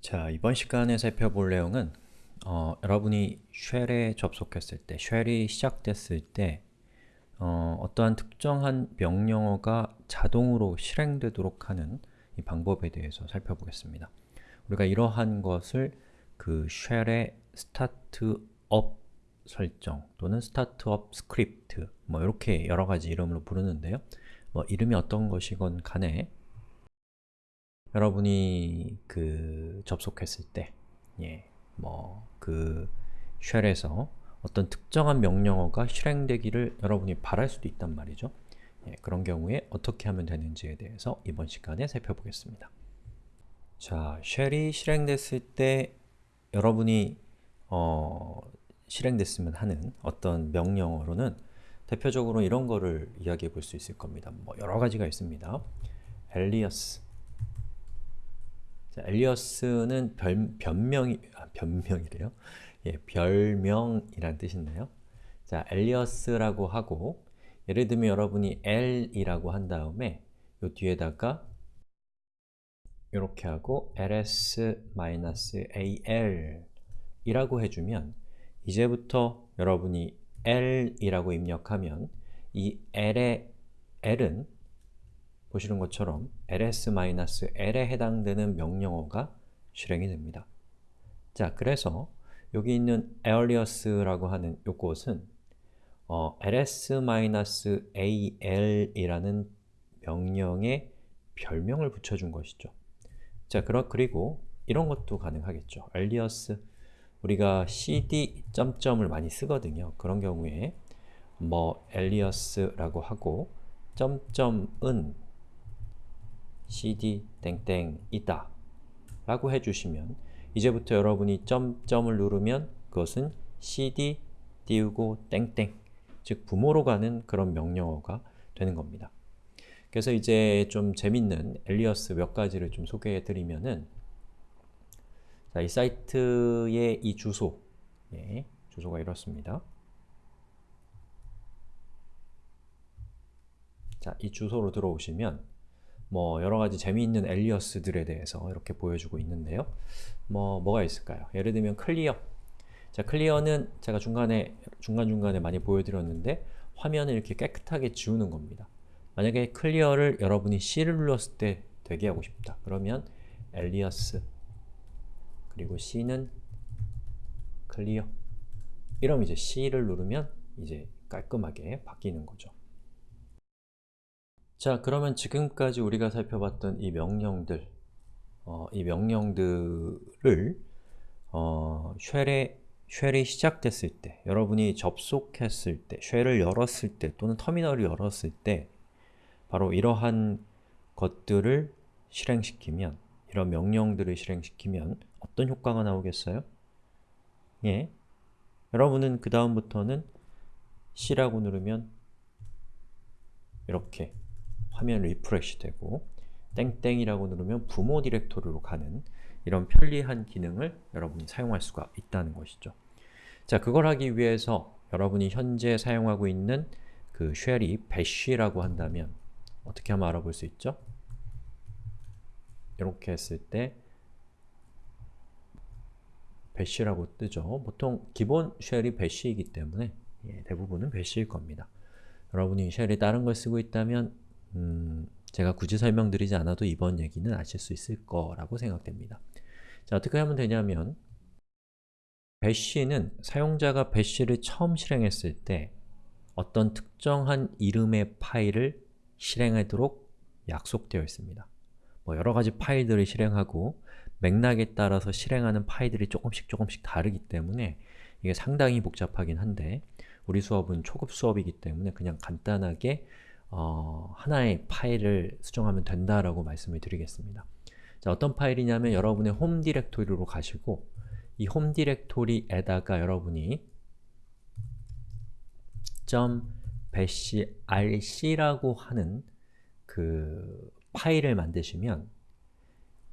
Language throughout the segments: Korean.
자, 이번 시간에 살펴볼 내용은 어, 여러분이 쉘에 접속했을 때, 쉘이 시작됐을 때 어, 떠한 특정한 명령어가 자동으로 실행되도록 하는 이 방법에 대해서 살펴보겠습니다. 우리가 이러한 것을 그 쉘의 startup 설정 또는 startup script 뭐 이렇게 여러 가지 이름으로 부르는데요. 뭐 이름이 어떤 것이건 간에 여러분이 그 접속했을 때, 예, 뭐그 쉘에서 어떤 특정한 명령어가 실행되기를 여러분이 바랄 수도 있단 말이죠. 예, 그런 경우에 어떻게 하면 되는지에 대해서 이번 시간에 살펴보겠습니다. 자, 쉘이 실행됐을 때 여러분이 어, 실행됐으면 하는 어떤 명령어로는 대표적으로 이런 거를 이야기해 볼 수 있을 겁니다. 뭐 여러 가지가 있습니다. alias 자, 엘리어스는 별, 변명이, 아, 변명이래요. 예, 별명이란 뜻인데요. 자, 엘리어스라고 하고 예를 들면 여러분이 L이라고 한 다음에 요 뒤에다가 이렇게 하고 ls-al 이라고 해주면 이제부터 여러분이 L이라고 입력하면 이 L의 L은 보시는 것처럼 ls-l에 해당되는 명령어가 실행이 됩니다. 자, 그래서 여기 있는 alias라고 하는 요것은 어, ls-al이라는 명령에 별명을 붙여준 것이죠. 자, 그러, 그리고 이런 것도 가능하겠죠. alias 우리가 cd 점점을 많이 쓰거든요. 그런 경우에 뭐 alias라고 하고 점점은 cd 땡땡이다 라고 해주시면 이제부터 여러분이 점점을 누르면 그것은 cd 띄우고 땡땡 즉 부모로 가는 그런 명령어가 되는 겁니다. 그래서 이제 좀 재밌는 엘리어스 몇 가지를 좀 소개해 드리면은 자, 이 사이트의 이 주소 예, 주소가 이렇습니다. 자, 이 주소로 들어오시면 뭐 여러 가지 재미있는 alias들에 대해서 이렇게 보여주고 있는데요. 뭐 뭐가 있을까요? 예를 들면 clear 자, clear는 제가 중간에 중간중간에 많이 보여드렸는데 화면을 이렇게 깨끗하게 지우는 겁니다. 만약에 clear를 여러분이 C를 눌렀을 때 되게 하고 싶다. 그러면 alias 그리고 C는 clear 이러면 이제 C를 누르면 이제 깔끔하게 바뀌는 거죠. 자, 그러면 지금까지 우리가 살펴봤던 이 명령들 어, 이 명령들을 어, shell에, shell이 시작됐을 때, 여러분이 접속했을 때, shell을 열었을 때 또는 터미널을 열었을 때 바로 이러한 것들을 실행시키면 이런 명령들을 실행시키면 어떤 효과가 나오겠어요? 예, 여러분은 그 다음부터는 C라고 누르면 이렇게 화면 refresh 되고 땡땡이라고 누르면 부모 디렉토리로 가는 이런 편리한 기능을 여러분이 사용할 수가 있다는 것이죠. 자, 그걸 하기 위해서 여러분이 현재 사용하고 있는 그 쉘이 bash라고 한다면 어떻게 하면 알아볼 수 있죠? 이렇게 했을 때 bash라고 뜨죠. 보통 기본 쉘이 bash이기 때문에 예, 대부분은 bash일 겁니다. 여러분이 쉘이 다른 걸 쓰고 있다면 음, 제가 굳이 설명드리지 않아도 이번 얘기는 아실 수 있을 거라고 생각됩니다. 자, 어떻게 하면 되냐면 배시는 사용자가 배시를 처음 실행했을 때 어떤 특정한 이름의 파일을 실행하도록 약속되어 있습니다. 뭐 여러 가지 파일들을 실행하고 맥락에 따라서 실행하는 파일들이 조금씩 조금씩 다르기 때문에 이게 상당히 복잡하긴 한데 우리 수업은 초급 수업이기 때문에 그냥 간단하게 어, 하나의 파일을 수정하면 된다라고 말씀을 드리겠습니다. 자, 어떤 파일이냐면 여러분의 홈 디렉토리로 가시고 이 홈 디렉토리에다가 여러분이 .bashrc라고 하는 그 파일을 만드시면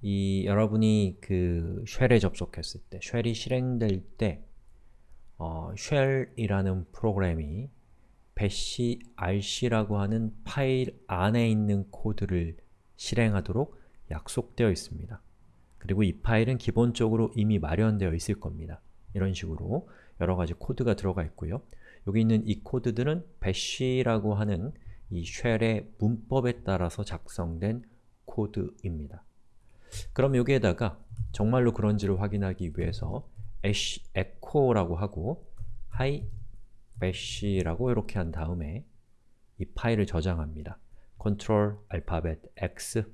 이 여러분이 그 shell에 접속했을 때, shell이 실행될 때 어, shell이라는 프로그램이 bash rc라고 하는 파일 안에 있는 코드를 실행하도록 약속되어 있습니다. 그 그리고 이 파일은 기본적으로 이미 마련되어 있을 겁니다. 이런 식으로 여러 가지 코드가 들어가 있고요. 여기 있는 이 코드들은 bash라고 하는 이 쉘의 문법에 따라서 작성된 코드입니다. 그럼 여기에다가 정말로 그런지를 확인하기 위해서 echo라고 하고 hi bash라고 이렇게 한 다음에 이 파일을 저장합니다. Ctrl 알파벳 X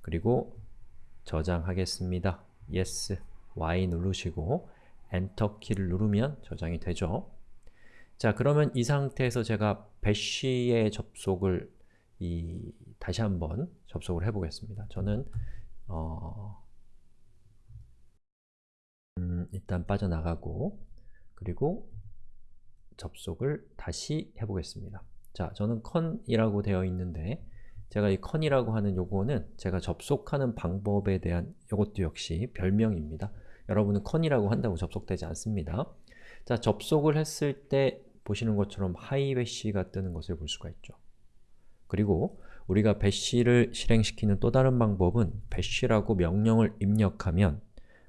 그리고 저장하겠습니다. Yes, Y 누르시고 엔터 키를 누르면 저장이 되죠. 자, 그러면 이 상태에서 제가 배시에 접속을 이 다시 한번 접속을 해보겠습니다. 저는 어, 음, 일단 빠져나가고 그리고 접속을 다시 해보겠습니다. 자, 저는 con이라고 되어 있는데 제가 이 con이라고 하는 요거는 제가 접속하는 방법에 대한 요것도 역시 별명입니다. 여러분은 con이라고 한다고 접속되지 않습니다. 자, 접속을 했을 때 보시는 것처럼 하이 배시가 뜨는 것을 볼 수가 있죠. 그리고 우리가 배시를 실행시키는 또 다른 방법은 배시라고 명령을 입력하면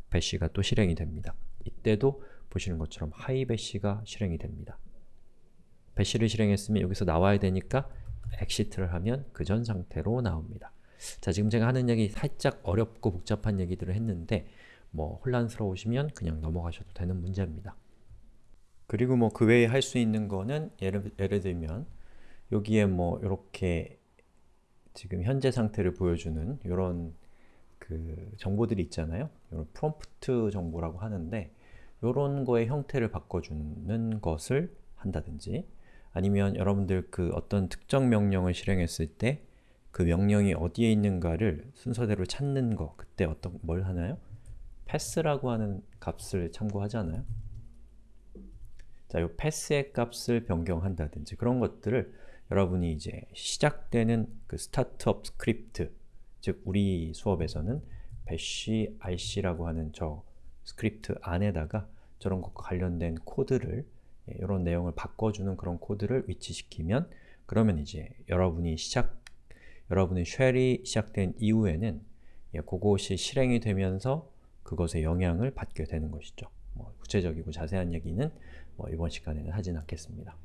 배시가 또 실행이 됩니다. 이때도 보시는 것처럼 하이 배시가 실행이 됩니다. 배시를 실행했으면 여기서 나와야 되니까 exit를 하면 그 전 상태로 나옵니다. 자, 지금 제가 하는 얘기 살짝 어렵고 복잡한 얘기들을 했는데 뭐 혼란스러우시면 그냥 넘어가셔도 되는 문제입니다. 그리고 뭐 그 외에 할 수 있는 거는 예를, 예를 들면 여기에 뭐 이렇게 지금 현재 상태를 보여주는 이런 그 정보들이 있잖아요. 이런 프롬프트 정보라고 하는데 이런 거의 형태를 바꿔주는 것을 한다든지 아니면 여러분들 그 어떤 특정 명령을 실행했을 때 그 명령이 어디에 있는가를 순서대로 찾는 거 그때 어떤 뭘 하나요? path라고 하는 값을 참고하잖아요. 자, 이 패스의 값을 변경한다든지 그런 것들을 여러분이 이제 시작되는 그 startup script 즉 우리 수업에서는 bash rc라고 하는 저 스크립트 안에다가 저런 것과 관련된 코드를 이런 예, 내용을 바꿔주는 그런 코드를 위치시키면 그러면 이제 여러분이 시작 여러분의 shell이 시작된 이후에는 예, 그것이 실행이 되면서 그것의 영향을 받게 되는 것이죠. 뭐 구체적이고 자세한 얘기는 뭐 이번 시간에는 하진 않겠습니다.